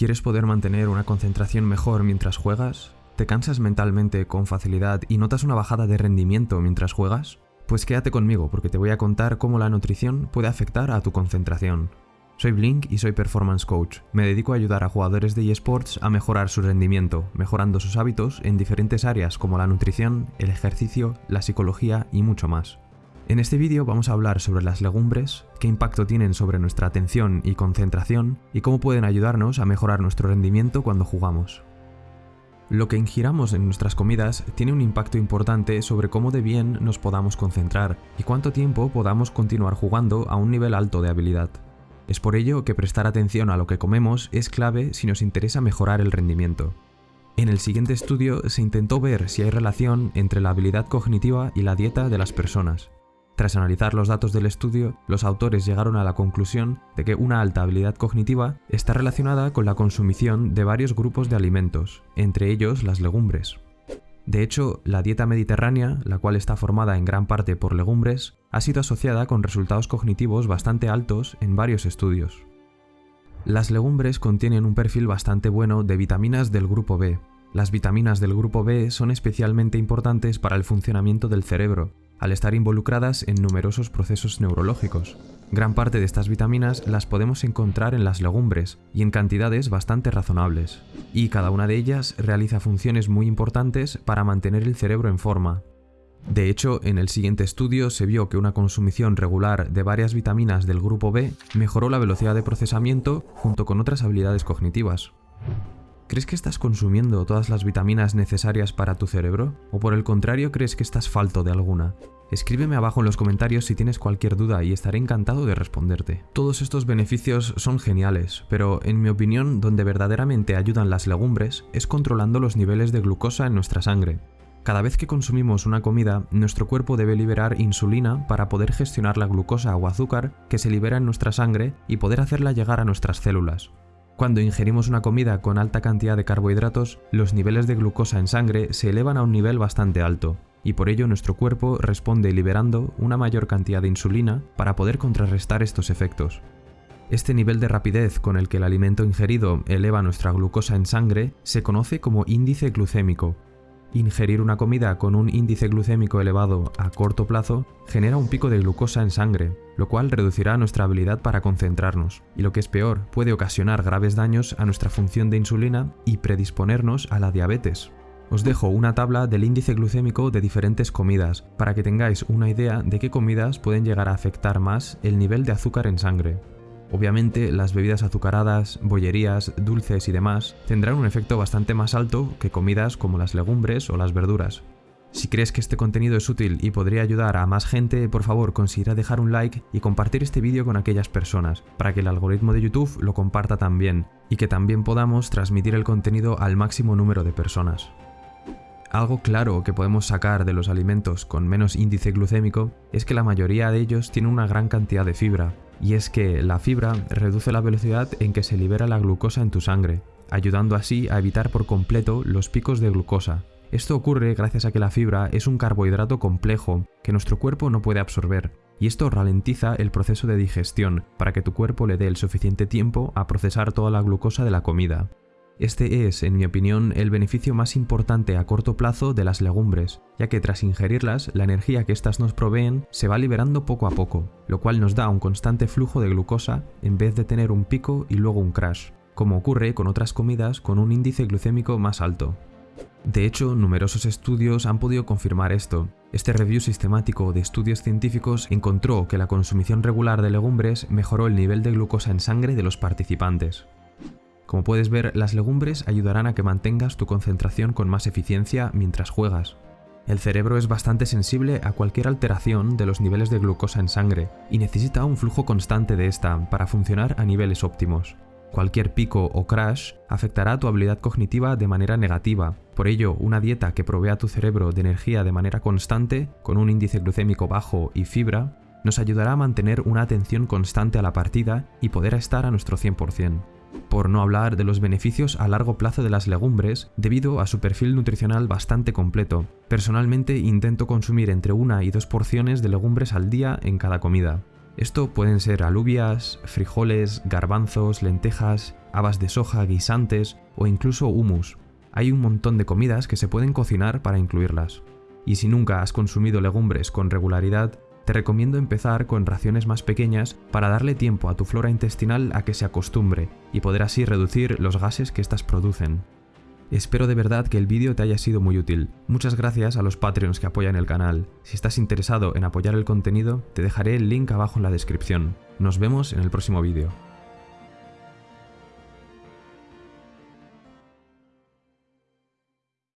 ¿Quieres poder mantener una concentración mejor mientras juegas? ¿Te cansas mentalmente con facilidad y notas una bajada de rendimiento mientras juegas? Pues quédate conmigo porque te voy a contar cómo la nutrición puede afectar a tu concentración. Soy Blink y soy Performance Coach. Me dedico a ayudar a jugadores de eSports a mejorar su rendimiento, mejorando sus hábitos en diferentes áreas como la nutrición, el ejercicio, la psicología y mucho más. En este vídeo vamos a hablar sobre las legumbres, qué impacto tienen sobre nuestra atención y concentración y cómo pueden ayudarnos a mejorar nuestro rendimiento cuando jugamos. Lo que ingiramos en nuestras comidas tiene un impacto importante sobre cómo de bien nos podamos concentrar y cuánto tiempo podamos continuar jugando a un nivel alto de habilidad. Es por ello que prestar atención a lo que comemos es clave si nos interesa mejorar el rendimiento. En el siguiente estudio se intentó ver si hay relación entre la habilidad cognitiva y la dieta de las personas. Tras analizar los datos del estudio, los autores llegaron a la conclusión de que una alta habilidad cognitiva está relacionada con la consumición de varios grupos de alimentos, entre ellos las legumbres. De hecho, la dieta mediterránea, la cual está formada en gran parte por legumbres, ha sido asociada con resultados cognitivos bastante altos en varios estudios. Las legumbres contienen un perfil bastante bueno de vitaminas del grupo B. Las vitaminas del grupo B son especialmente importantes para el funcionamiento del cerebro, al estar involucradas en numerosos procesos neurológicos. Gran parte de estas vitaminas las podemos encontrar en las legumbres y en cantidades bastante razonables, y cada una de ellas realiza funciones muy importantes para mantener el cerebro en forma. De hecho, en el siguiente estudio se vio que una consumición regular de varias vitaminas del grupo B mejoró la velocidad de procesamiento junto con otras habilidades cognitivas. ¿Crees que estás consumiendo todas las vitaminas necesarias para tu cerebro? ¿O por el contrario crees que estás falto de alguna? Escríbeme abajo en los comentarios si tienes cualquier duda y estaré encantado de responderte. Todos estos beneficios son geniales, pero en mi opinión donde verdaderamente ayudan las legumbres es controlando los niveles de glucosa en nuestra sangre. Cada vez que consumimos una comida, nuestro cuerpo debe liberar insulina para poder gestionar la glucosa o azúcar que se libera en nuestra sangre y poder hacerla llegar a nuestras células. Cuando ingerimos una comida con alta cantidad de carbohidratos, los niveles de glucosa en sangre se elevan a un nivel bastante alto, y por ello nuestro cuerpo responde liberando una mayor cantidad de insulina para poder contrarrestar estos efectos. Este nivel de rapidez con el que el alimento ingerido eleva nuestra glucosa en sangre se conoce como índice glucémico, Ingerir una comida con un índice glucémico elevado a corto plazo genera un pico de glucosa en sangre, lo cual reducirá nuestra habilidad para concentrarnos, y lo que es peor, puede ocasionar graves daños a nuestra función de insulina y predisponernos a la diabetes. Os dejo una tabla del índice glucémico de diferentes comidas, para que tengáis una idea de qué comidas pueden llegar a afectar más el nivel de azúcar en sangre. Obviamente las bebidas azucaradas, bollerías, dulces y demás tendrán un efecto bastante más alto que comidas como las legumbres o las verduras. Si crees que este contenido es útil y podría ayudar a más gente, por favor considera dejar un like y compartir este vídeo con aquellas personas, para que el algoritmo de YouTube lo comparta también, y que también podamos transmitir el contenido al máximo número de personas. Algo claro que podemos sacar de los alimentos con menos índice glucémico es que la mayoría de ellos tienen una gran cantidad de fibra, y es que la fibra reduce la velocidad en que se libera la glucosa en tu sangre, ayudando así a evitar por completo los picos de glucosa. Esto ocurre gracias a que la fibra es un carbohidrato complejo que nuestro cuerpo no puede absorber, y esto ralentiza el proceso de digestión para que tu cuerpo le dé el suficiente tiempo a procesar toda la glucosa de la comida. Este es, en mi opinión, el beneficio más importante a corto plazo de las legumbres, ya que tras ingerirlas, la energía que éstas nos proveen se va liberando poco a poco, lo cual nos da un constante flujo de glucosa en vez de tener un pico y luego un crash, como ocurre con otras comidas con un índice glucémico más alto. De hecho, numerosos estudios han podido confirmar esto. Este review sistemático de estudios científicos encontró que la consumición regular de legumbres mejoró el nivel de glucosa en sangre de los participantes. Como puedes ver, las legumbres ayudarán a que mantengas tu concentración con más eficiencia mientras juegas. El cerebro es bastante sensible a cualquier alteración de los niveles de glucosa en sangre y necesita un flujo constante de esta para funcionar a niveles óptimos. Cualquier pico o crash afectará tu habilidad cognitiva de manera negativa, por ello una dieta que provea a tu cerebro de energía de manera constante, con un índice glucémico bajo y fibra, nos ayudará a mantener una atención constante a la partida y poder estar a nuestro 100% por no hablar de los beneficios a largo plazo de las legumbres debido a su perfil nutricional bastante completo. Personalmente intento consumir entre una y dos porciones de legumbres al día en cada comida. Esto pueden ser alubias, frijoles, garbanzos, lentejas, habas de soja, guisantes o incluso humus. Hay un montón de comidas que se pueden cocinar para incluirlas. Y si nunca has consumido legumbres con regularidad, te recomiendo empezar con raciones más pequeñas para darle tiempo a tu flora intestinal a que se acostumbre y poder así reducir los gases que éstas producen. Espero de verdad que el vídeo te haya sido muy útil. Muchas gracias a los Patreons que apoyan el canal. Si estás interesado en apoyar el contenido, te dejaré el link abajo en la descripción. Nos vemos en el próximo vídeo.